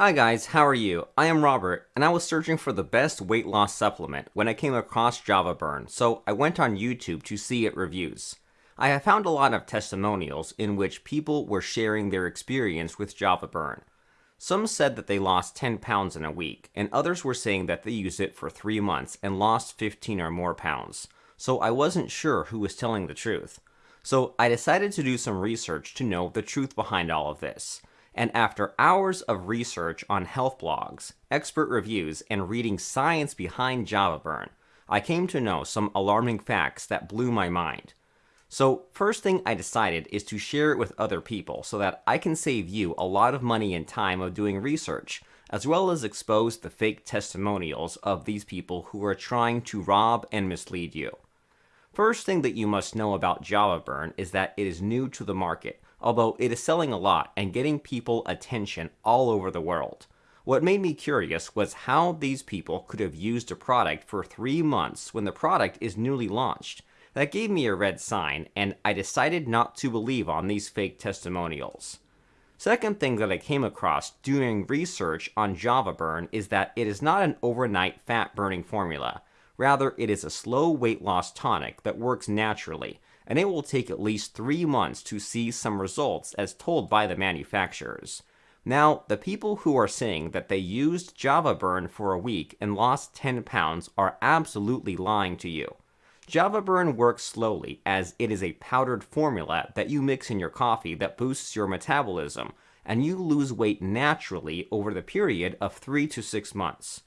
Hi guys, how are you? I am Robert, and I was searching for the best weight loss supplement when I came across Java Burn, so I went on YouTube to see it reviews. I have found a lot of testimonials in which people were sharing their experience with Java Burn. Some said that they lost 10 pounds in a week, and others were saying that they used it for 3 months and lost 15 or more pounds, so I wasn't sure who was telling the truth. So I decided to do some research to know the truth behind all of this and after hours of research on health blogs, expert reviews, and reading science behind Java Burn, I came to know some alarming facts that blew my mind. So first thing I decided is to share it with other people so that I can save you a lot of money and time of doing research, as well as expose the fake testimonials of these people who are trying to rob and mislead you. First thing that you must know about Java Burn is that it is new to the market, although it is selling a lot and getting people attention all over the world. What made me curious was how these people could have used a product for three months when the product is newly launched. That gave me a red sign, and I decided not to believe on these fake testimonials. Second thing that I came across doing research on Java Burn is that it is not an overnight fat burning formula. Rather, it is a slow weight loss tonic that works naturally, and it will take at least three months to see some results as told by the manufacturers. Now, the people who are saying that they used Java Burn for a week and lost 10 pounds are absolutely lying to you. Java Burn works slowly as it is a powdered formula that you mix in your coffee that boosts your metabolism, and you lose weight naturally over the period of 3 to 6 months.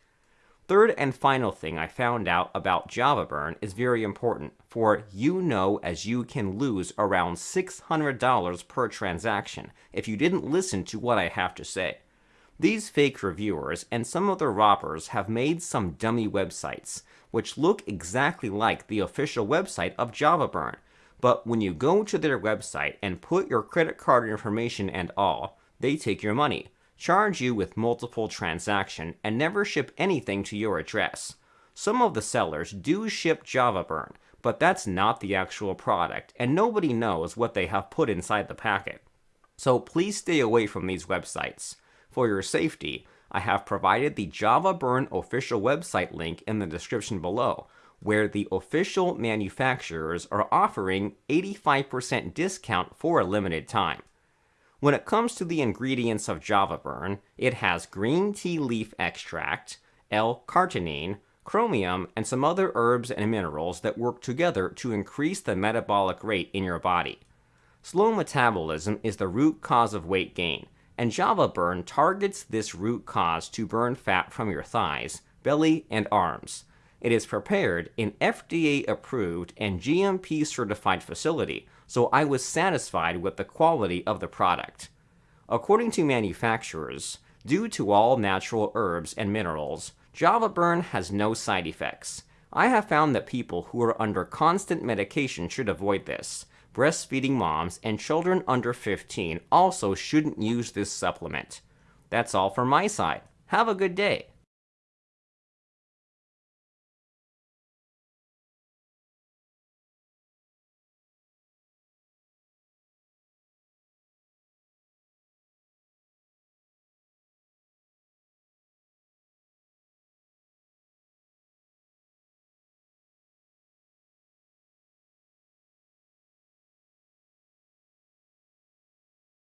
Third and final thing I found out about Java Burn is very important, for you know as you can lose around $600 per transaction if you didn't listen to what I have to say. These fake reviewers and some other robbers have made some dummy websites, which look exactly like the official website of Java Burn, but when you go to their website and put your credit card information and all, they take your money charge you with multiple transaction, and never ship anything to your address. Some of the sellers do ship Java Burn, but that's not the actual product, and nobody knows what they have put inside the packet. So please stay away from these websites. For your safety, I have provided the Java Burn official website link in the description below, where the official manufacturers are offering 85% discount for a limited time. When it comes to the ingredients of Java Burn, it has green tea leaf extract, L-carnitine, chromium, and some other herbs and minerals that work together to increase the metabolic rate in your body. Slow metabolism is the root cause of weight gain, and Java Burn targets this root cause to burn fat from your thighs, belly, and arms. It is prepared in FDA-approved and GMP-certified facility, so I was satisfied with the quality of the product. According to manufacturers, due to all natural herbs and minerals, Java Burn has no side effects. I have found that people who are under constant medication should avoid this. Breastfeeding moms and children under 15 also shouldn't use this supplement. That's all from my side. Have a good day.